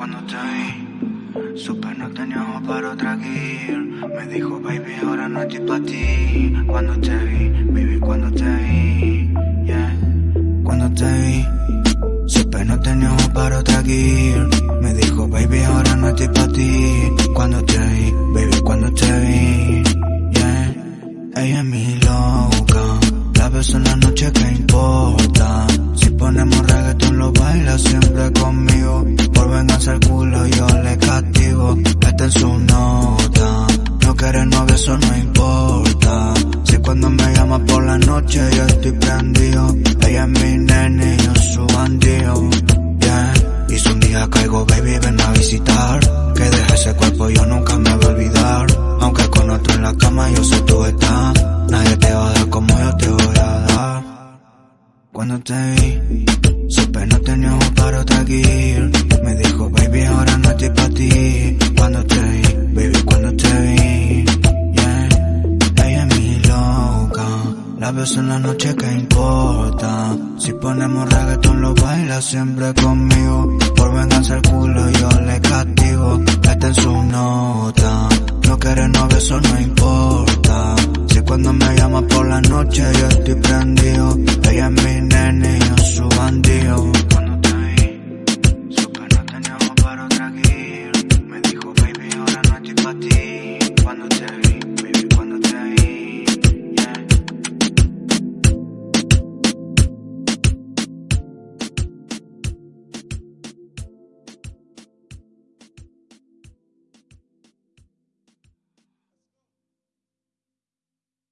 cuando te vi. Supe no tenía ojos para otra gear. Me dijo, baby, ahora no estoy pa' ti. Cuando te vi, baby, cuando te vi. Yeah. Cuando te vi. Supe no tenía ojos para otra gear. Me dijo, baby, ahora no estoy pa' ti. Cuando te vi, baby, cuando te vi. Yeah. Ella es mi loca. La beso en la noche que importa. Si ponemos reggaeton lo baila siempre conmigo. En su nota. No quiere novio, eso no importa. Si cuando me llama por la noche yo estoy prendido. Ella es mi nene y yo su bandido. Yeah. Y si un día caigo, baby, ven a visitar. Que deje ese cuerpo, yo nunca me voy a olvidar. Aunque con otro en la cama yo sé tú estás. Nadie te va a dar como yo te voy a dar. Cuando te vi, supe no tenía ojos para otra gear. La beso en la noche que importa. Si ponemos reggaeton lo baila siempre conmigo. Por venganza el culo yo le castigo. Está en su nota. No quiere novio, eso no importa. Si cuando me llama por la noche yo estoy prendido.